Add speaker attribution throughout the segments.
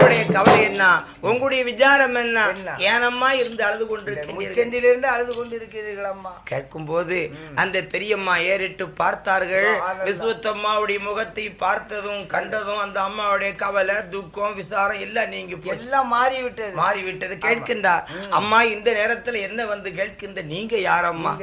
Speaker 1: உங்களுடைய கவலை என்ன? உங்களுடைய விசாரம் என்ன? ஏனம்மா இருந்து அழுது கொண்டிருக்கிறீர்கள்?
Speaker 2: அழுது கொண்டு இருக்கிறீர்கள் அம்மா
Speaker 1: கேட்கும் போது அந்த பெரியம்மா ஏறிட்டு பார்த்தார்கள். விஸ்வத்தம்மாவுடைய முகத்தை பார்த்ததும் கண்டதும் அந்த அம்மாவுடைய கவலை துக்கம் விசாரம் எல்லாம் நீங்க
Speaker 2: எல்லாம் மாறி விட்டது
Speaker 1: மாறிவிட்டது கேட்கின்றார். அம்மா இந்த நேரத்துல என்ன வந்து கேட்கின்ற நீங்க யாரம்மா?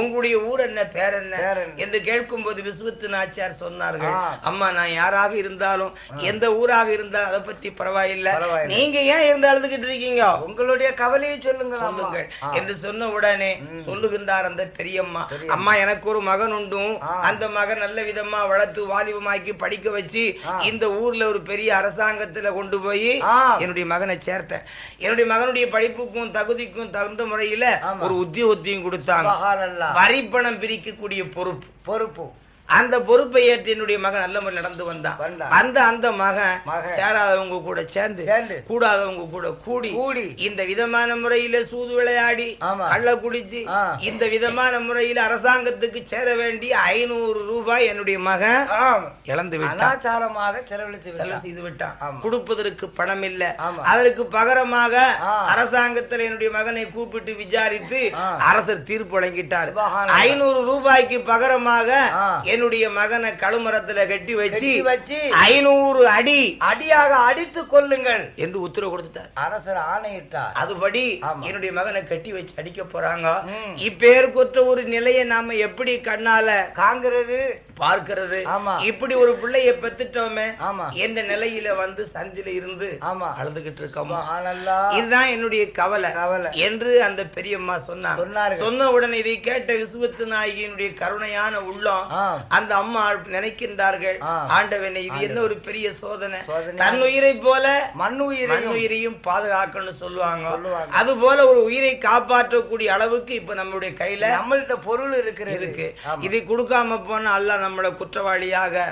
Speaker 1: உங்களுடைய ஊர் என்ன பேர் என்ன? என்று கேட்கும்போது விஸ்வத்து நாச்சியார் சொன்னார்கள். அம்மா நான் யாராக இருந்தாலும் எந்த ஊராக இருந்தாலும் அதை பத்தி பரவாயில்லை
Speaker 2: பரவாயில்லை.
Speaker 1: நீங்க ஏன் இருந்து அழுதுகிட்டு இருக்கீங்க?
Speaker 2: உங்களுடைய கவலையை சொல்லுங்க
Speaker 1: சொல்லுங்கள் என்று சொன்ன உடனே சொல்லுகின்றார் அந்த பெரியம்மா. அம்மா எனக்கு ஒரு மகன் உண்டும். அந்த மகன் நல்ல விதமா வளர்த்து வாலிபமாக்கி படிக்க வச்சு இந்த ஊர்ல ஒரு பெரிய அரசாங்கத்துல கொண்டு போய். என்னுடைய மகனை சேர்த்தேன். என்னுடைய மகனுடைய படிப்புக்கும் தகுதிக்கும் தகுந்த முறையில. ஒரு உத்தியோகத்தையும் கொடுத்தாங்க. வரி பணம் பிரிக்கக்கூடிய பொறுப்பு.
Speaker 2: பொறுப்பு.
Speaker 1: அந்த பொறுப்பை ஏற்று என்னுடைய மகன் நல்ல முறையில் நடந்து வந்தான். அந்த அந்த மகன். சேராதவங்க கூட சேர்ந்து. கூடாதவங்க கூட கூடி
Speaker 2: கூடி.
Speaker 1: இந்த விதமான முறையில சூது விளையாடி. கள்ள குடிச்சு. இந்த விதமான முறையில அரசாங்கத்துக்கு சேர வேண்டிய ஐநூறு ரூபாய் என்னுடைய மகன். இழந்து விட்டான்
Speaker 2: அனாச்சாரமாக செலவழித்து
Speaker 1: செலவு. செய்து விட்டான். கொடுப்பதற்கு பணம் இல்ல. அதற்கு பகரமாக. அரசாங்கத்தில் என்னுடைய மகனை கூப்பிட்டு விசாரித்து. அரசர் தீர்ப்பு வழங்கிட்டார். ஐநூறு ரூபாய்க்கு பகரமாக. என்னுடைய மகனை கழுமரத்துல கட்டி வச்சு
Speaker 2: வச்சு
Speaker 1: ஐநூறு அடி
Speaker 2: அடியாக அடித்துக் கொள்ளுங்கள்
Speaker 1: என்று உத்தரவு கொடுத்துட்டார்
Speaker 2: அரசர் ஆணையிட்டார்
Speaker 1: அதுபடி. என்னுடைய மகனை கட்டி வச்சு அடிக்க போறாங்க. இப்பேருக்குற்ற ஒரு நிலையை நாம எப்படி கண்ணால
Speaker 2: காங்கிறது
Speaker 1: பார்க்கிறது
Speaker 2: ஆமா.
Speaker 1: இப்படி ஒரு பிள்ளைய பெத்துட்டோமே
Speaker 2: ஆமா
Speaker 1: என்ற நிலையில வந்து சந்தில இருந்து
Speaker 2: ஆமா
Speaker 1: அழுதுகிட்டு இருக்கோமா. இதுதான் என்னுடைய கவலை
Speaker 2: கவலை.
Speaker 1: என்று அந்த பெரியம்மா சொன்னார். சொன்ன உடனே இதை கேட்ட விசுவத்து நாயகியினுடைய கருணையான உள்ளம். அந்த அம்மா நினைக்கின்றார்கள். ஆண்டவனை இது என்ன ஒரு பெரிய சோதனை. தன் உயிரை போல
Speaker 2: மண்
Speaker 1: மண்
Speaker 2: உயிரையும்
Speaker 1: பாதுகாக்கணும்னு சொல்லுவாங்க. அது போல ஒரு உயிரை காப்பாற்றக்கூடிய அளவுக்கு இப்ப நம்மளுடைய கையில
Speaker 2: நம்மள்ட்ட பொருள் இருக்கிறது
Speaker 1: இருக்கு. இதை கொடுக்காம போனா அல்லாஹ் நம்மளை குற்றவாளியாக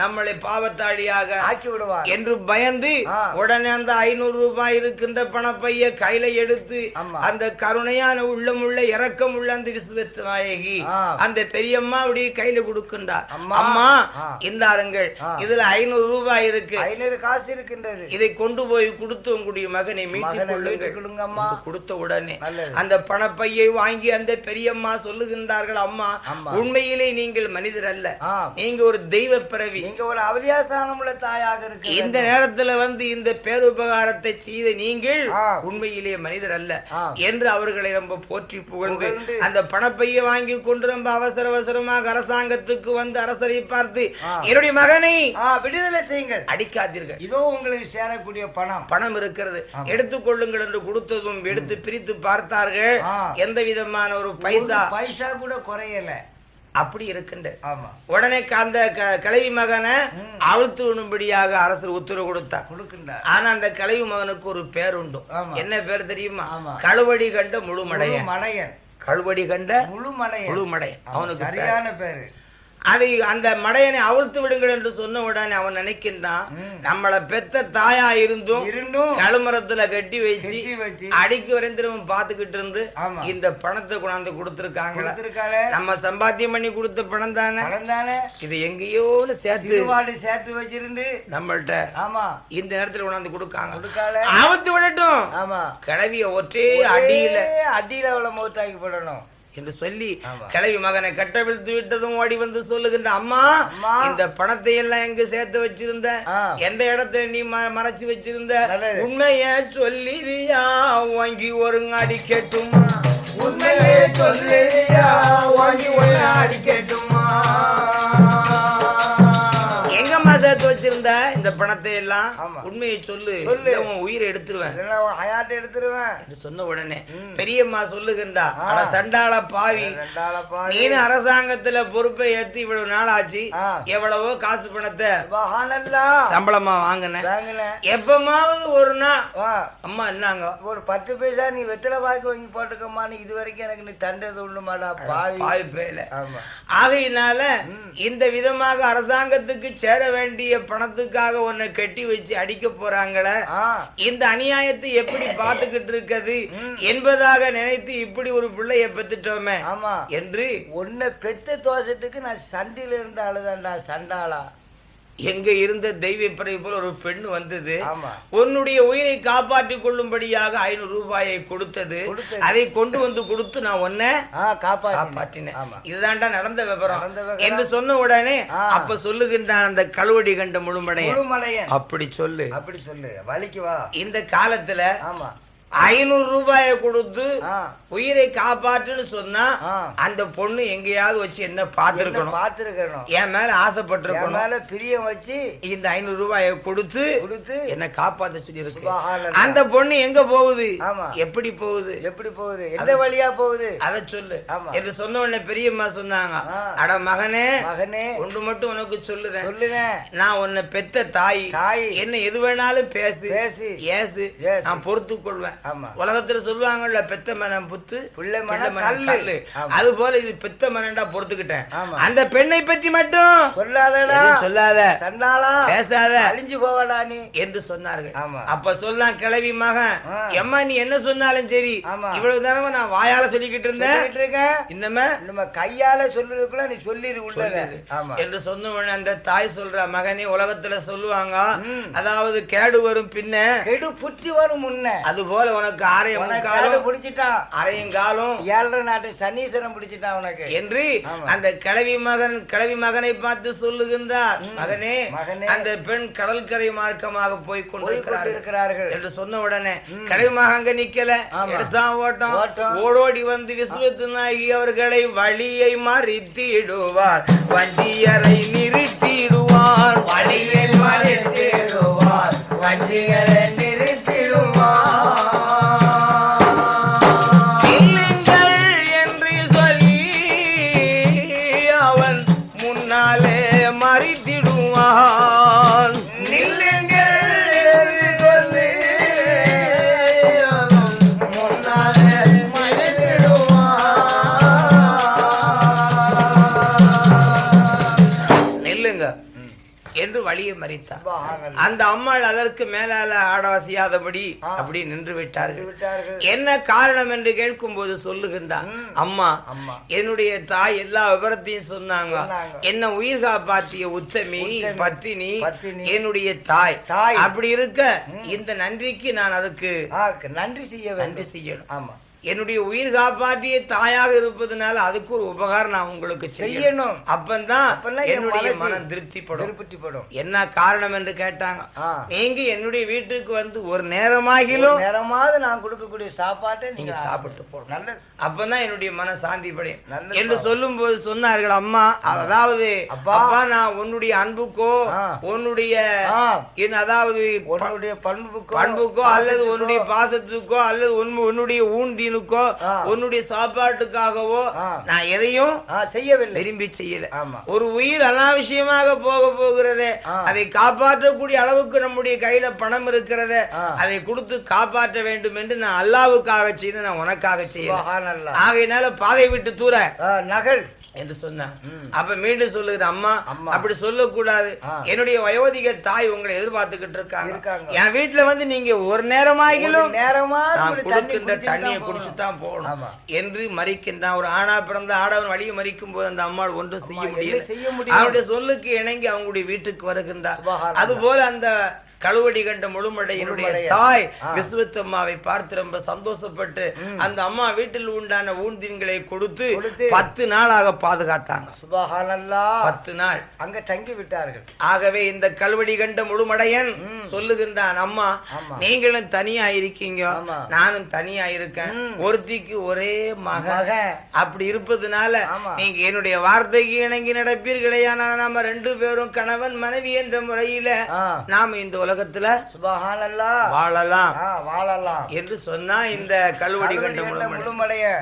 Speaker 1: நம்மளை பாவத்தாளியாக
Speaker 2: ஆக்கி விடுவார்
Speaker 1: என்று பயந்து. உடனே அந்த ஐநூறு ரூபாய் இருக்கின்ற பணப்பைய கையில எடுத்து. அந்த கருணையான உள்ளமுள்ள இரக்கம் உள்ள அந்த விசுவத்து நாயகி. அந்த பெரியம்மா அப்படியே கையில கொடுக்கின்றார்
Speaker 2: அம்மா.
Speaker 1: இந்தாருங்கள். இதுல ஐநூறு ரூபாய் இருக்கு
Speaker 2: ஐநூறு காசு இருக்கின்றது
Speaker 1: இதை கொண்டு போய் கொடுத்து உங்களுடைய மகனை
Speaker 2: மகனை
Speaker 1: கொள்ளுங்கள் கொடுத்த உடனே. அந்த பணப்பையை வாங்கி அந்த பெரியம்மா சொல்லுகின்றார்கள் அம்மா. உண்மையிலே நீங்கள் மனிதர் அல்ல நீங்க ஒரு தெய்வ பிறவி
Speaker 2: நீங்க ஒரு அவதியாசானம் உள்ள தாயாக இருக்கு
Speaker 1: இந்த நேரத்துல வந்து இந்த பேருபகாரத்தை செய்த நீங்கள். உண்மையிலே மனிதர் அல்ல. என்று அவர்களை ரொம்ப போற்றி புகழ்ந்து. அந்த பணப்பையை வாங்கி கொண்டு ரொம்ப அவசர அவசரமாக அரசாங்கத்துக்கு வந்து அரசரை பார்த்து. என்னுடைய மகனை
Speaker 2: விடுதலை செய்யுங்கள்.
Speaker 1: அடிக்காதீர்கள்.
Speaker 2: இதோ உங்களுக்கு சேரக்கூடிய பணம்.
Speaker 1: பணம் இருக்கிறது. எடுத்துக்கொள்ளுங்கள் என்று கொடுத்ததும் எடுத்து பிரித்து பார்த்தார்கள். எந்த விதமான ஒரு பைசா
Speaker 2: பைசா கூட குறையல.
Speaker 1: அப்படி இருக்கின்ற. உடனே அந்த க- கிழவி மகனை அழுத்து விடும்படியாக அரசர் உத்தரவு கொடுத்தார்.
Speaker 2: கொடுக்கின்றார்.
Speaker 1: ஆனா அந்த கிழவி மகனுக்கு ஒரு பேர் உண்டு. என்ன பேர் தெரியுமா. கழுவடி கண்ட முழுமடையன்.
Speaker 2: முழு மடையன்
Speaker 1: கழுவடி கண்ட
Speaker 2: முழு மடையன்
Speaker 1: முழுமடையன்.
Speaker 2: ஆமா,
Speaker 1: அவனுக்கு.
Speaker 2: சரியான பேரு.
Speaker 1: அதை அந்த மடையனை அவிழ்த்து விடுங்கள் என்று சொன்ன உடனே அவன் நினைக்கின்றான். நம்மள பெத்த தாயா இருந்தும்
Speaker 2: இருந்தும்
Speaker 1: கழுமரத்துல கட்டி வச்சு அடிக்கு வரைந்திரவன் பாத்துக்கிட்டு இருந்து இந்த பணத்தை கொண்டாந்து கொடுத்திருக்காங்களா? நம்ம சம்பாத்தியம் பண்ணி கொடுத்த பணம் தானே? இது எங்கேயோ சேர்த்து
Speaker 2: சேர்த்து வச்சிருந்து
Speaker 1: நம்மள்ட்ட
Speaker 2: ஆமா.
Speaker 1: இந்த நேரத்துல கொண்டாந்து கொடுக்காங்க. ஆபத்து விடட்டும்.
Speaker 2: ஆமா.
Speaker 1: கிளவிய ஒற்றே அடியில.
Speaker 2: அடியில அவளை மௌத்தாக்கி போடணும்.
Speaker 1: என்று சொல்லி. கிளவி மகனை கட்டவிழ்த்து விட்டதும் ஓடி வந்து சொல்லுகின்ற அம்மா. இந்த பணத்தை எல்லாம் எங்க சேர்த்து வச்சிருந்த. எந்த இடத்துல நீ மறைச்சு வச்சிருந்த. உண்மைய சொல்லியா வாங்கி ஒரு அடிக்கட்டுமா
Speaker 2: உண்மையே சொல்லுறியா, வாங்கி ஒண்ணு அடிக்கட்டுமா?
Speaker 1: எங்கம்மா பணத்தை எல்லாம். உண்மையை சொல்லு உன் உயிரை எடுத்துருவேன்
Speaker 2: ஹயாத்தை எடுத்துருவேன்
Speaker 1: சொன்ன உடனே. பெரியம்மா சொல்லுகின்றா சண்டாள பாவி. நீனு அரசாங்கத்துல பொறுப்பை ஏத்து இவ்வளவு நாள் ஆச்சு. எவ்வளவோ காசு பணத்தை. சம்பளமா வாங்கினேன். எப்பமாவது ஒரு நாள். அம்மா என்னங்க
Speaker 2: ஒரு பத்து பைசா நீ வெத்தலை பாக்கு வாங்கி போட்டுக்கம்மான்னு இது வரைக்கும் எனக்கு நீ தண்டது உண்டுமாடா பாவி
Speaker 1: பாவி பேல ஆகையினால. இந்த விதமாக அரசாங்கத்துக்கு சேர வேண்டிய பணத்துக்காக உன்னை கட்டி வச்சு அடிக்க போறாங்களே? இந்த அநியாயத்தை எப்படி பார்த்துக்கிட்டு இருக்குது
Speaker 2: ம்.
Speaker 1: என்பதாக நினைத்து இப்படி ஒரு பிள்ளைய பெத்துட்டோமே
Speaker 2: ஆமா.
Speaker 1: என்று
Speaker 2: உன்னை பெத்த தோசத்துக்கு நான் சண்டில இருந்து அழுதாண்டா சண்டாளா.
Speaker 1: எங்க இருந்த தெய்வ பிறகு போல ஒரு பெண் வந்தது. உன்னுடைய உயிரை காப்பாற்றிக் கொள்ளும்படியாக ஐநூறு ரூபாயை கொடுத்தது. அதை கொண்டு வந்து கொடுத்து நான் உன்னை காப்பாற்றினேன் இதுதான்டா நடந்த விவரம். என்று சொன்ன உடனே. அப்ப சொல்லுகின்றான் அந்த கழுவடி கண்ட முழுமடைய அப்படி சொல்லு.
Speaker 2: அப்படி சொல்லு. வலிக்கு வா.
Speaker 1: இந்த காலத்துல
Speaker 2: ஆமா.
Speaker 1: ஐநூறு ரூபாயை கொடுத்து உயிரை காப்பாற்றுன்னு சொன்னா அந்த பொண்ணு எங்கேயாவது வச்சு என்ன பார்த்திருக்கணும்?
Speaker 2: பார்த்துருக்கணும்?
Speaker 1: என் மேல ஆசைப்பட்டிருக்கணும்.
Speaker 2: மேல பிரியம் வச்சு
Speaker 1: இந்த ஐநூறு ரூபாயை கொடுத்து
Speaker 2: கொடுத்து
Speaker 1: என்ன காப்பாத்த சொல்லி இருக்கு
Speaker 2: சுபஹானல்லாஹ்.
Speaker 1: அந்த பொண்ணு எங்க போகுது. எப்படி போகுது?
Speaker 2: எப்படி போகுது? எந்த வழியா போகுது?
Speaker 1: அத சொல்லு. என்று சொன்ன உடனே பெரியம்மா சொன்னாங்க. அட மகனே
Speaker 2: மகனே.
Speaker 1: ஒன்று மட்டும் உனக்கு சொல்லுறேன்.
Speaker 2: சொல்லுவேன்
Speaker 1: நான் உன்னை பெத்த தாய்.
Speaker 2: தாய்.
Speaker 1: என்ன எது வேணாலும் பேசு.
Speaker 2: பேசு.
Speaker 1: ஏசு. நான் பொறுத்து கொள்வேன் உலகத்துல சொல்லுவாங்கல்ல பெத்த மனம் புத்து
Speaker 2: புள்ளை மனம் கல்லு.
Speaker 1: அது போல இது பெத்த மனண்டா பொறுத்துக்கிட்டேன். அந்த பெண்ணை பற்றி மட்டும்
Speaker 2: சொல்லாதடா.
Speaker 1: சொல்லாத.
Speaker 2: சண்டாளா
Speaker 1: பேசாத.
Speaker 2: அழிஞ்சு போவடா நீ.
Speaker 1: என்று சொன்னார்கள்.
Speaker 2: ஆமா.
Speaker 1: அப்ப சொல்லலாம் கிளவி மகன். எம்மா நீ என்ன சொன்னாலும் சரி. இவ்வளவு நேரமா நான் வாயால சொல்லிக்கிட்டு இருந்தேன்.
Speaker 2: இருக்கேன்.
Speaker 1: இன்னமே
Speaker 2: நம்ம கையால சொல்றதுக்குள்ள நீ
Speaker 1: சொல்லிடு. என்று சொன்ன உடனே அந்த தாய் சொல்ற மகனே உலகத்துல சொல்லுவாங்க. அதாவது கேடு வரும் பின்ன
Speaker 2: கெடு புற்றி வரும் முன்ன.
Speaker 1: அது போல உனக்கு
Speaker 2: உனக்கு
Speaker 1: முக்காலும்
Speaker 2: பிடிச்சிட்டான்
Speaker 1: அரையும் காலும்
Speaker 2: ஏழரை நாட்டு சனீஸ்வரன் பிடிச்சிட்டான் உனக்கு
Speaker 1: என்று. அந்த கிழவி மகன் கிழவி மகனை பார்த்து சொல்லுகின்றார். மகனே. அந்த பெண் கடற்கரை மார்க்கமாக போய் கொண்டிருக்கிறார்கள் என்று சொன்ன உடனே. கிழவி மகன் அங்க நிக்கல. எடுத்தான் ஓட்டம். ஓடோடி வந்து விஸ்வத்து நாயகி அவர்களை வழியை மறித்திடுவார் வண்டியரை நிறுத்திடுவார் வழியை மறித்திடுவார்
Speaker 2: வண்டிகளை
Speaker 1: மறித்தான்
Speaker 2: சுபஹானல்லாஹ்.
Speaker 1: அந்த அம்மாள் அதற்கு மேலால ஆடவசியாதபடி. அப்படி நின்று விட்டார்கள் என்ன காரணம் என்று கேட்கும் போது சொல்லுகின்றான். அம்மா என்னுடைய தாய் எல்லா விவரத்தையும் சொன்னாங்க. என்ன உயிர் காப்பாத்திய உத்தமி பத்தினி என்னுடைய தாய். அப்படி இருக்க. இந்த நன்றிக்கு நான் அதுக்கு
Speaker 2: நன்றி செய்ய
Speaker 1: நன்றி செய்யணும்
Speaker 2: ஆமா
Speaker 1: என்னுடைய உயிர் காப்பாற்றிய தாயாக இருப்பதனால அதுக்கு ஒரு உபகாரம் நான் உங்களுக்கு செய்யணும். அப்பந்தான் என்னுடைய மனம் திருப்திப்படும்.
Speaker 2: திருப்பட்டிப்படும்
Speaker 1: என்ன காரணம் என்று கேட்டாங்க? நீங்க என்னுடைய வீட்டுக்கு வந்து ஒரு நேரமாகிலும்
Speaker 2: நேரமாவது நான் கொடுக்கக்கூடிய சாப்பாட்டை
Speaker 1: நீங்க சாப்பிட்டு போகணும்.
Speaker 2: நல்லது.
Speaker 1: அப்பதான் என்னுடைய மன சாந்தி படையும் என்று சொல்லும் போது சொன்னார்கள் அம்மா அதாவது
Speaker 2: அப்பா.
Speaker 1: நான் உன்னுடைய அன்புக்கோ. உன்னுடைய என் அதாவது
Speaker 2: உன்னுடைய பண்புக்கோ
Speaker 1: பண்புக்கோ அல்லது உன்னுடைய பாசத்துக்கோ அல்லது உன் உன்னுடைய ஊன்தீனுக்கோ
Speaker 2: ஆ.
Speaker 1: உன்னுடைய சாப்பாட்டுக்காகவோ. நான் எதையும்
Speaker 2: செய்யவில்லை
Speaker 1: விரும்பி செய்யல ஒரு உயிர் அனாவசியமாக போக போகிறதே. அதை காப்பாற்றக்கூடிய அளவுக்கு நம்முடைய கையில பணம் இருக்கிறதே. அதை கொடுத்து காப்பாற்ற வேண்டும் என்று நான் அல்லாவுக்காக செய்து நான் உனக்காக செய்யல
Speaker 2: சுபஹானல்லாஹ்.
Speaker 1: ஆகையினால பாதை விட்டு தூர
Speaker 2: நகல்
Speaker 1: என்று சொன்னான்
Speaker 2: ம்.
Speaker 1: அப்ப மீண்டும் சொல்லுகிற அம்மா. அப்படி சொல்லக்கூடாது. என்னுடைய வயோதிக தாய் உங்களை எதிர்பார்த்துக்கிட்டு இருக்காங்க. என் வீட்டுல வந்து நீங்க ஒரு நேரமாகிலும்
Speaker 2: நேரமா
Speaker 1: கொடுக்கின்ற தண்ணியை
Speaker 2: தான்
Speaker 1: குடிச்சு
Speaker 2: போகணும்.
Speaker 1: என்று மறிக்கின்றான் ஒரு ஆணா பிறந்த ஆடவன் வழியை மறிக்கும் போது அந்த அம்மாள் ஒன்றும் செய்ய முடியல
Speaker 2: செய்ய முடியும்?
Speaker 1: அவருடைய சொல்லுக்கு இணங்கி அவங்களுடைய வீட்டுக்கு வருகின்றார்
Speaker 2: சுபஹானல்லாஹ்.
Speaker 1: அதுபோல அந்த கழுவடி கண்ட முழுமடையினுடைய
Speaker 2: முழுமடைய.
Speaker 1: தாய். விஸ்வத்தம்மாவை பார்த்து ரொம்ப சந்தோஷப்பட்டு. அந்த அம்மா வீட்டில் உண்டான ஊன்தீன்களை கொடுத்து. பத்து நாளாக பாதுகாத்தாங்க. பத்து நாள்
Speaker 2: அங்க தங்கி விட்டார்கள்
Speaker 1: ஆகவே இந்த கல்வடி கண்ட முழுமடையன். சொல்லுகின்றான் அம்மா. நீங்களும் தனியா இருக்கீங்க. நானும் தனியா இருக்கேன். ஒருத்திக்கு ஒரே
Speaker 2: மகன்
Speaker 1: அப்படி இருப்பதுனால. நீங்க என்னுடைய வார்த்தைக்கு இணங்கி நடப்பீர்களே நாம ரெண்டு பேரும் கணவன் மனைவி என்ற முறையில நாம இந்த உலகத்துல. வாழலாம்.
Speaker 2: வாழலாம்.
Speaker 1: என்று சொன்னா இந்த கல்வடி கண்ட
Speaker 2: முழுமடைய.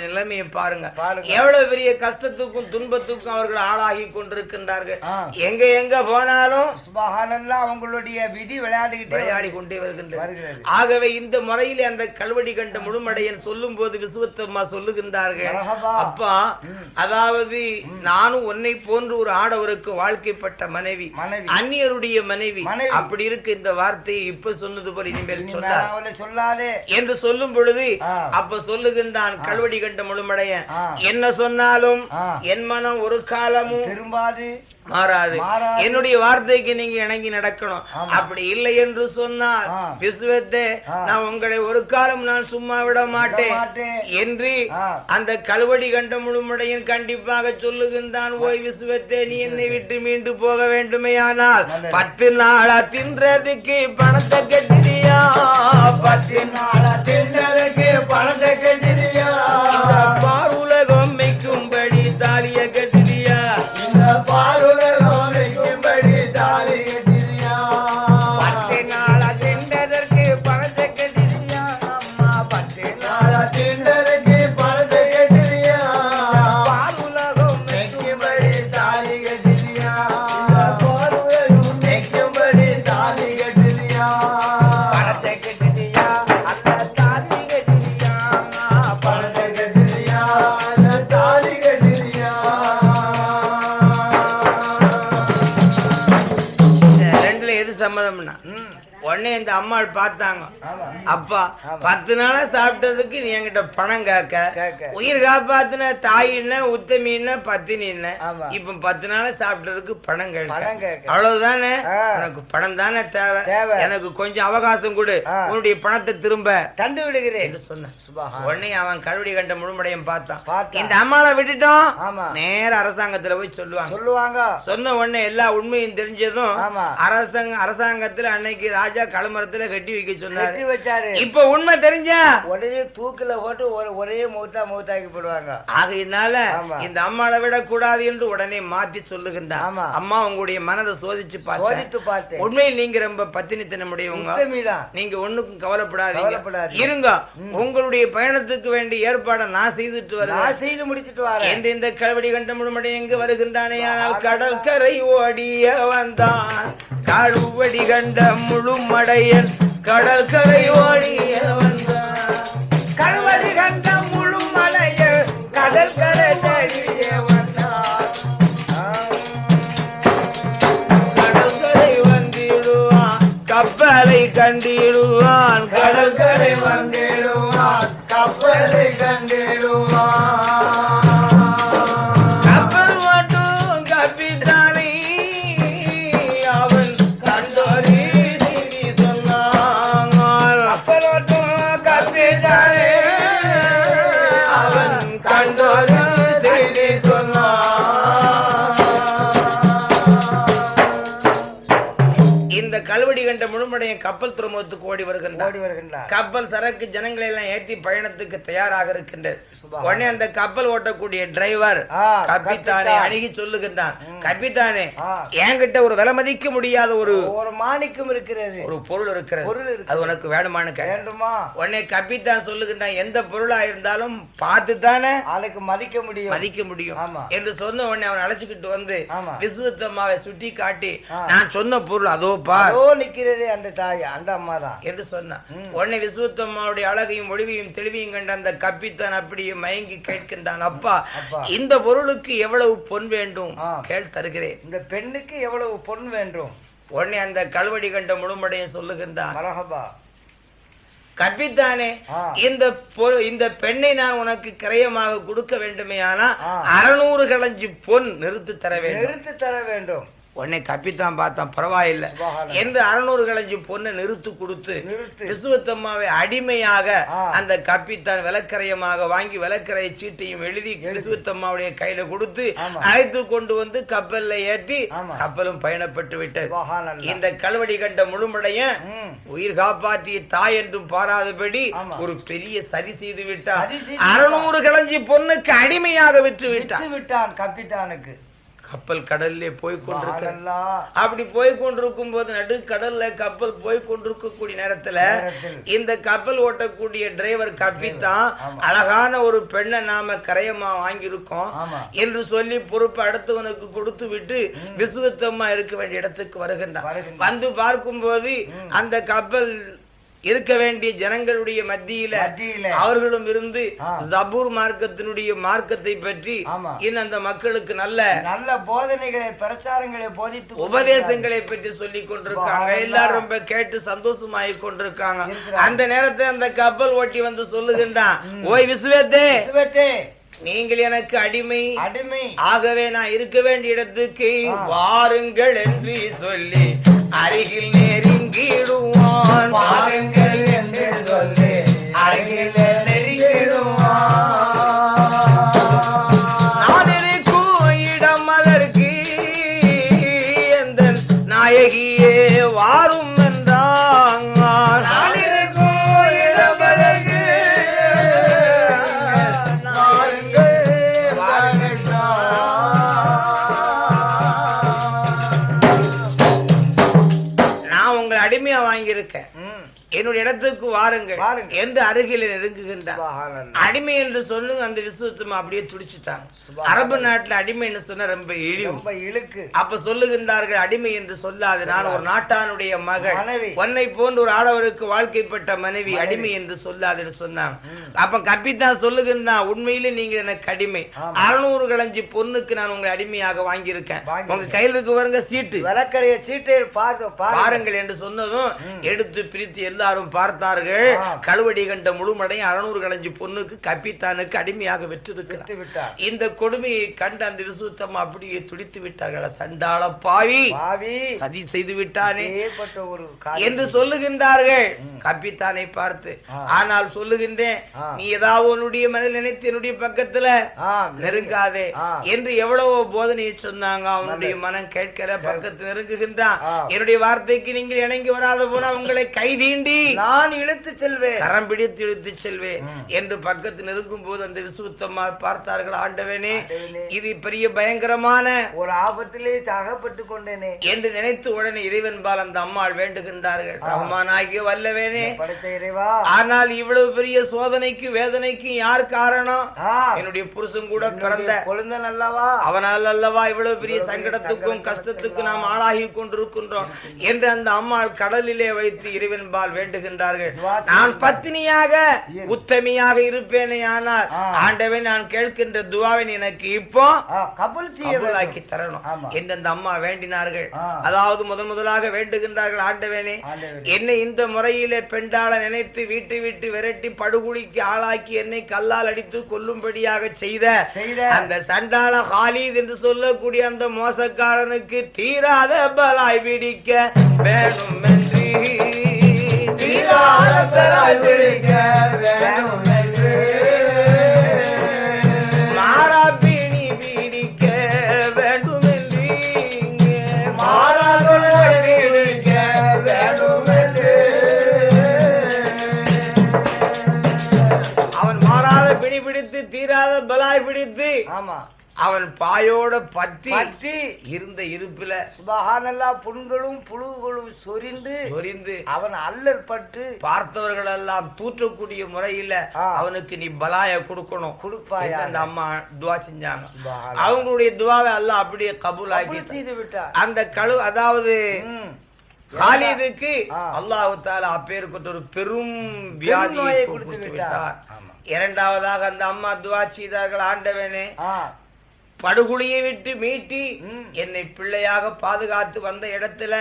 Speaker 1: நிலைமையை பாருங்க. எவ்வளவு பெரிய கஷ்டத்துக்கும் துன்பத்துக்கும் அவர்கள் ஆளாகி கொண்டிருக்கின்றார்கள். எங்க எங்க போனாலும்
Speaker 2: அவங்களுடைய விதி விளையாடிக்கிட்டே
Speaker 1: விளையாடி கொண்டே வருகின்றது. ஆகவே இந்த முறையிலே அந்த கல்வடி கண்ட முழுமடையன் சொல்லும் போது விசுவத்தம்மா சொல்லுகின்றார்கள். அப்பா. அதாவது நானும் உன்னை போன்று ஒரு ஆடவருக்கு வாழ்க்கைப்பட்ட மனைவி.
Speaker 2: மனைவி.
Speaker 1: அந்நியருடைய மனைவி. அப்படி இருக்கு இந்த வார்த்தையை இப்ப சொன்னது போல இனிமேல்
Speaker 2: சொல்லாதே
Speaker 1: என்று சொல்லும் பொழுது. அப்ப சொல்லுகின்றான் கல்வடி கண்ட முழுமடையன்
Speaker 2: ஆ.
Speaker 1: என்ன சொன்னாலும். என் மனம் ஒரு காலமும்
Speaker 2: திரும்பாது
Speaker 1: மாறாது. என்னுடைய வார்த்தைக்கு நீங்க இணங்கி நடக்கணும். அப்படி இல்லை என்று சொன்னால். விசுவத்தே. நான் உங்களை ஒரு காலம் நான் சும்மா விட மாட்டேன். என்று. அந்த கல்வடி கண்ட முழுமுடையன் கண்டிப்பாக சொல்லுகின்றான் ஓய் விசுவத்தே நீ என்னை விட்டு மீண்டு போக வேண்டுமேயானால்
Speaker 2: நல்லது.
Speaker 1: பத்து நாளா தின்றதுக்கு பணத்தை கட்டியா பத்து நாளா தின்றதுக்கு பணத்தை கட்டியா பெருமாள் பார்த்தாங்க. அப்பா. பத்து நாளா சாப்பிட்டதுக்கு நீ என்கிட்ட பணம் கேட்க. உயிர் காப்பாத்தின தாயின்ன உத்தமின்ன பத்தினின்ன. இப்ப பத்து நாளா சாப்பிட்டதுக்கு பணம் கேட்க. அவ்வளவுதானே
Speaker 2: ஆ.
Speaker 1: உனக்கு பணம் தானே தேவை. எனக்கு கொஞ்சம் அவகாசம் கொடு. உன்னுடைய பணத்தை திரும்ப
Speaker 2: தந்து விடுகிறேன் சுபஹா
Speaker 1: உடனே அவன் கருவடி கண்ட முழுமடையும் பார்த்தான். இந்த அம்மாவை விட்டுட்டோம். நேர அரசாங்கத்துல போய் சொல்லுவாங்க
Speaker 2: சொல்லுவாங்க
Speaker 1: சொன்ன உடனே எல்லா உண்மையும் தெரிஞ்சதும். அரசாங்க அரசாங்கத்துல அன்னைக்கு ராஜா கழுமரத்துல கட்டி வைக்க சொன்னாரு
Speaker 2: வச்சாரு
Speaker 1: இப்ப உண்மை தெரிஞ்சா?
Speaker 2: உடனே தூக்குல போட்டு ஒரு ஒரே மூத்தா மூத்தாக்கி போடுவாங்க.
Speaker 1: ஆகையினால. இந்த அம்மாவை விட கூடாது என்று உடனே மாத்தி சொல்லுகின்றான்
Speaker 2: ஆமா.
Speaker 1: அம்மா உங்களுடைய மனதை சோதிச்சு பார்த்தேன்.
Speaker 2: சோதித்து பார்த்தேன்.
Speaker 1: உண்மையில் நீங்க ரொம்ப பத்தினித்தனமுடையவங்க நீங்க ஒண்ணுக்கும் கவலைப்படாதீங்க. இருங்க. உங்களுடைய பயணத்துக்கு வேண்டிய ஏற்பாடை நான் செய்துட்டு வருவேன்.
Speaker 2: நான் செய்து முடிச்சிட்டு வரேன்.
Speaker 1: என்று இந்த கல்வடி கண்ட முழுமடை எங்கு வருகின்றானே. ஆனால் கடற்கரை ஓடிய வந்தான். கழுவடி கண்ட முழுமடையன் கடற்கரை ஓடிய வந்தான் கழுவடி கண்ட முழுமலையன் கடற்கரை தேடிய வந்தான் கடற்கரை வந்திடுவான் கப்பலை கண்டிடுவான் கடற்கரை வந்து முழுமடையும் கப்பல் துறைமுகத்துக்கு ஓடி
Speaker 2: வருகின்றார்
Speaker 1: கப்பல் சரக்கு ஜனங்களை எல்லாம் ஏற்றி பயணத்துக்கு தயாராக இருக்கின்றது. உடனே அந்த கப்பல் ஓட்டக்கூடிய டிரைவர் கப்பித்தான். அணுகி சொல்லுகின்றான் கப்பித்தானே
Speaker 2: ஆ.
Speaker 1: என்கிட்ட ஒரு விலை மதிக்க முடியாத ஒரு
Speaker 2: ஒரு மாணிக்கம் இருக்கிறது
Speaker 1: ஒரு பொருள் இருக்கிறது
Speaker 2: பொருள்.
Speaker 1: அது உனக்கு வேணுமான்னு
Speaker 2: வேண்டுமா
Speaker 1: உடனே கப்பித்தான் சொல்லுகின்றான் எந்த பொருளா இருந்தாலும் பார்த்து தானே
Speaker 2: ஆளுக்கு மதிக்க முடியும்
Speaker 1: மதிக்க முடியும். என்று சொன்ன உடனே அவன் அழைச்சுக்கிட்டு வந்து. விசுவத்தம்மாவை சுட்டி காட்டி. நான் சொன்ன பொருள் அதோ பார்
Speaker 2: நிக்கிறது அந்த தாய் அந்த அம்மா தான்
Speaker 1: என்று சொன்னான். உடனே விசுவத்தம்மாவுடைய அழகையும் ஒளிவையும் தெளிவையும் கண்ட அந்த கப்பித்தான் அப்படியே மயங்கி கேட்கின்றான் அப்பா. இந்த பொருளுக்கு எவ்வளவு பொன் வேண்டும். கேள் தருகிறேன்.
Speaker 2: இந்த பெண்ணுக்கு எவ்வளவு பொன் வேண்டும்?
Speaker 1: உடனே அந்த கல்வடி கண்ட முழுமடையும் சொல்லுகின்றான் கற்பித்தானே. இந்த இந்த பெண்ணை நான் உனக்கு கிரயமாக கொடுக்க வேண்டுமே ஆனா. அறுநூறு களஞ்சி பொன் நிறுத்து தர வேண்டும்.
Speaker 2: நிறுத்தி தர வேண்டும்.
Speaker 1: உடனே கப்பித்தான் பார்த்தான் பரவாயில்லை. என்று அறுநூறு களஞ்சி பொண்ணை நிறுத்து கொடுத்து கிறிஸ்துவத்தம்மாவை அடிமையாக. அந்த கப்பித்தான் விலக்கரையமாக வாங்கி விலக்கரை சீட்டையும் எழுதி கிறிஸ்துவத்தம்மாவுடைய கையில கொடுத்து. அழைத்து கொண்டு வந்து கப்பல்ல ஏற்றி. கப்பலும் பயணப்பட்டு விட்டது. இந்த கல்வடி கண்ட முழுமடைய. உயிர் காப்பாற்றிய தாய் என்றும் பாராதபடி. ஒரு பெரிய சதி செய்து விட்டார் அறுநூறு களஞ்சி பொண்ணுக்கு அடிமையாக விட்டு விட்டார்
Speaker 2: விட்டு விட்டான் கப்பித்தானுக்கு
Speaker 1: கப்பல் கடல்லே போய் கொண்டிருக்கிறது
Speaker 2: சுபஹானல்லாஹ்.
Speaker 1: அப்படி போய் கொண்டிருக்கும் போது நடு கடல்ல கப்பல் போய் கொண்டிருக்கக்கூடிய நேரத்துல
Speaker 2: நேரத்தில்.
Speaker 1: இந்த கப்பல் ஓட்டக்கூடிய டிரைவர் கப்பித்தான். அழகான ஒரு பெண்ணை நாம கரையமா வாங்கியிருக்கோம் என்று சொல்லி பொறுப்பு அடுத்தவனுக்கு கொடுத்து விட்டு விசுவத்தம்மா இருக்க வேண்டிய இடத்துக்கு வருகின்றான். வந்து பார்க்கும்போது அந்த கப்பல் இருக்க வேண்டிய ஜனங்களுடைய மத்தியில அவர்களும் இருந்து. ஜபூர் மார்க்கத்தினுடைய மார்க்கத்தை பற்றி. இன்னும் அந்த மக்களுக்கு நல்ல
Speaker 2: நல்ல போதனைகளை பிரச்சாரங்களை போதித்து
Speaker 1: உபதேசங்களை பற்றி சொல்லி கொண்டிருக்காங்க. எல்லாரும் ரொம்ப கேட்டு சந்தோஷமாயி கொண்டிருக்காங்க. அந்த நேரத்தை அந்த கப்பல் ஓட்டி வந்து சொல்லுகின்றான் ஓய் விஸ்வத்தே
Speaker 2: விசுவத்தே,
Speaker 1: நீங்கள் எனக்கு அடிமை
Speaker 2: அடிமை
Speaker 1: ஆகவே நான் இருக்க வேண்டிய இடத்துக்கு. வாருங்கள் என்று சொல்லி அருகில் நெருங்கிடுவான்
Speaker 2: வாருங்கள். என்று அருகில்
Speaker 1: நெருங்குகின்றான். அடிமை என்று சொல்லுங்க அந்த விசுவத்தமா அப்படியே துடிச்சிட்டாங்க. அரபு நாட்டுல அடிமைன்னு சொன்னா ரொம்ப இழிவு.
Speaker 2: இழுக்கு.
Speaker 1: அப்ப சொல்லுகின்றார்கள் அடிமை என்று சொல்லாது. நான் ஒரு நாட்டானுடைய மகள். உன்னை போன்ற ஒரு ஆடவருக்கு வாழ்க்கைப்பட்ட மனைவி அடிமை என்று சொல்லாதுன்னு சொன்னாங்க. அப்ப கப்பித்தான் சொல்லுகின்றான் உண்மையிலே நீங்க எனக்கு அடிமை. அறுநூறு கலஞ்சி பொண்ணுக்கு நான் உங்களை அடிமையாக வாங்கியிருக்கேன். உங்க கையில இருக்கு பாருங்க சீட்டு.
Speaker 2: விளக்கறைய சீட்டை
Speaker 1: பாருங்கள் என்று சொன்னதும் எடுத்து பிரித்து எல்லாரும் பார்த்தார்கள்.
Speaker 2: ஆ.
Speaker 1: கழுவடி கண்ட முழுமடையும் அறுநூறு கலஞ்சி பொண்ணுக்கு கப்பித்தானுக்கு அடிமையாக வெற்றிருக்கிறார்
Speaker 2: விட்டு விட்டார்
Speaker 1: இந்த கொடுமையை கண்ட அந்த விசுத்தம் அப்படியே துடித்து விட்டார்கள். சண்டாள பாவி.
Speaker 2: பாவி.
Speaker 1: சதி செய்து விட்டானே. என்று சொல்லுகின்றார்கள். கப்பித்தானை பார்த்து. ஆனால் சொல்லுகின்றேன். நீ ஏதாவது உன்னுடைய மனதில் நினைத்து என்னுடைய பக்கத்துல நெருங்காதே. என்று எவ்வளவோ போதனையை சொன்னாங்க அவனுடைய மனம் கேட்கல பக்கத்து நெருங்குகின்றான். என்னுடைய வார்த்தைக்கு நீங்கள் இணங்கி வராத போனா உங்களை கை தீண்டி
Speaker 2: நான் இழுத்து செல்வேன்
Speaker 1: கரம் பிடித்து இழுத்து செல்வேன். என்று பக்கத்து நெருங்கும் போது அந்த விசுத்தமார் பார்த்தார்கள் ஆண்டவனே. இது பெரிய பயங்கரமான
Speaker 2: ஒரு ஆபத்திலே அகப்பட்டு கொண்டேனே
Speaker 1: என்று நினைத்து உடனே இறைவன்பால் அந்த அம்மாள் வேண்டுகின்றார்கள் ரஹ்மானாகிய வல்லவேனே
Speaker 2: இறைவா
Speaker 1: ஆனால் இவ்வளவு பெரிய சோதனைக்கு வேதனைக்கு யார் காரணம் என்னுடைய புருஷன் கூட பிறந்த
Speaker 2: கொழுந்தன் அல்லவா
Speaker 1: அவனால் அல்லவா இவ்வளவு பெரிய சங்கடத்துக்கும் கஷ்டத்துக்கும் நாம் ஆளாகி கொண்டிருக்கின்றோம் என்று அந்த அம்மாள் கடலிலே வைத்து இறைவன்பால் வேண்டுகின்றார்கள் நான் பத்தினியாக உத்தமியாக இருப்பேனே ஆனால்
Speaker 2: ஆ.
Speaker 1: ஆண்டவன் நான் கேட்கின்ற துவாவின் எனக்கு இப்போ
Speaker 2: கபுல் வேண்டும்.
Speaker 1: தரணும். என்று அந்த அம்மா வேண்டினார்கள். அதாவது முதன் முதலாக வேண்டுகின்றார்கள் ஆண்டவனே. என்னை இந்த முறையிலே பெண்டாள நினைத்து வீட்டு விட்டு விரட்டி படுகொலிக்கு ஆளாக்கி என்னை கல்லால் அடித்து கொல்லும்படியாக செய்த
Speaker 2: செய்த.
Speaker 1: அந்த சண்டாள ஹாலித் என்று சொல்லக்கூடிய அந்த மோசக்காரனுக்கு தீராத பலாய் பிடிக்க வேணும் என்று அவன் பாயோட பத்தி
Speaker 2: பற்றி
Speaker 1: இருந்த இருப்புல
Speaker 2: சுபஹானல்லா புண்களும் புழுகளும் சொரிந்து
Speaker 1: சொரிந்து
Speaker 2: அவன் அல்லல் பட்டு
Speaker 1: பார்த்தவர்கள் எல்லாம் தூற்றக்கூடிய முறையில. அவனுக்கு நீ பலாய கொடுக்கணும்
Speaker 2: கொடுப்பாயா
Speaker 1: அந்த அம்மா துவா செஞ்சாங்க. அவங்களுடைய துவாவை எல்லாம் அப்படியே
Speaker 2: கபூல் செய்து விட்டார்
Speaker 1: அந்த கழு அதாவது. காலிதுக்கு. அல்லாஹு தாலா அப்பேற்பட்ட ஒரு பெரும் வியாதியை கொடுத்து விட்டார். இரண்டாவதாக அந்த அம்மா துவா செய்தார்கள் ஆண்டவனே
Speaker 2: ஆ
Speaker 1: படுகுழியை விட்டு மீட்டி. என்னை பிள்ளையாக பாதுகாத்து வந்த இடத்துல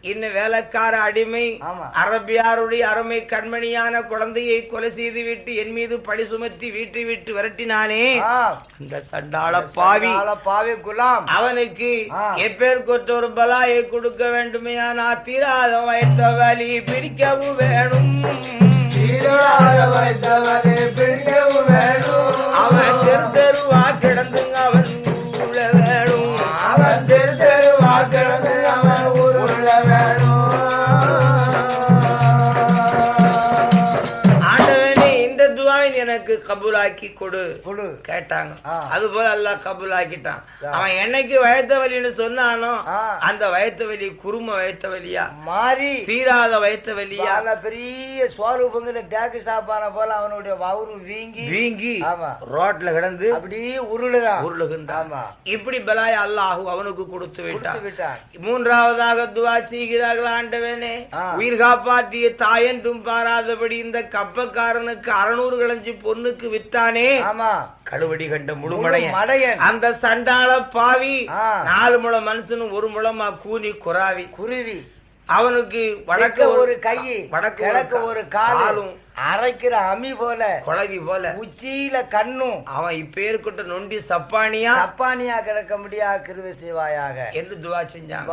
Speaker 1: இன்னும் வேலைக்கார அடிமை. அரபியாருடைய அருமை கண்மணியான குழந்தையை கொலை செய்து விட்டு என் மீது பழி சுமத்தி வீட்டை விட்டு விரட்டினானே.
Speaker 2: ஆ.
Speaker 1: அந்த சண்டாள பாவி.
Speaker 2: பாவி குலாம்.
Speaker 1: அவனுக்கு. எப்பேர் கொற்ற ஒரு பலாயை கொடுக்க வேண்டுமே. நான் தீராத வைத்த வலி பிடிக்கவும் வேணும். கபூலாக்கி கொடு
Speaker 2: கொடு.
Speaker 1: கேட்டாங்க. அது போல அல்லாஹ் கபூலாக்கிட்டான். அவன் என்னைக்கு வயத்த வலின்னு சொன்னானோ. அந்த வயத்த வலி குரும வயத்த வலியா?
Speaker 2: மாறி.
Speaker 1: தீராத வயத்த வலியா?
Speaker 2: பெரிய சோறுபங்கிற தேக்கு சாப்பான போல அவனுடைய வவுறு வீங்கி.
Speaker 1: வீங்கி ரோட்ல கிடந்து
Speaker 2: அப்படியே உருளுதான்
Speaker 1: உருளுகின்றான். இப்படி பலாய் அல்லாஹ் அவனுக்கு கொடுத்து விட்டான். மூன்றாவதாக துவா செய்கிறார்கள் ஆண்டவனே. உயிர் காப்பாற்றிய தாயென்றும் பாராதபடி இந்த கப்பக்காரனுக்கு அறுநூறு களைஞ்சி பொண்ணுக்கு வித்தானே
Speaker 2: ஆமா.
Speaker 1: கழுவடி கண்ட
Speaker 2: முழு
Speaker 1: முழுமடையன்
Speaker 2: மடையன்.
Speaker 1: அந்த சண்டாள பாவி. நாலு முழம் மனுஷனும் ஒரு முழமா கூனி குறாவி.
Speaker 2: குருவி.
Speaker 1: அவனுக்கு
Speaker 2: வடக்க ஒரு கை
Speaker 1: வடக்கு
Speaker 2: ஒரு காலும். அரைக்கிற அமி போல.
Speaker 1: குழவி போல.
Speaker 2: உச்சியில கண்ணும்.
Speaker 1: அவன் இப்பேருக்கிட்ட நொண்டி சப்பானியா?
Speaker 2: சப்பானியா கிடக்க முடியா கிருவை செய்வாயாக?
Speaker 1: என்று துவா செஞ்சான்.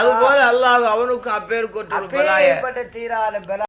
Speaker 1: அது போல அல்லாஹ் அவனுக்கும்
Speaker 2: அப்பேற்பட்ட தீரான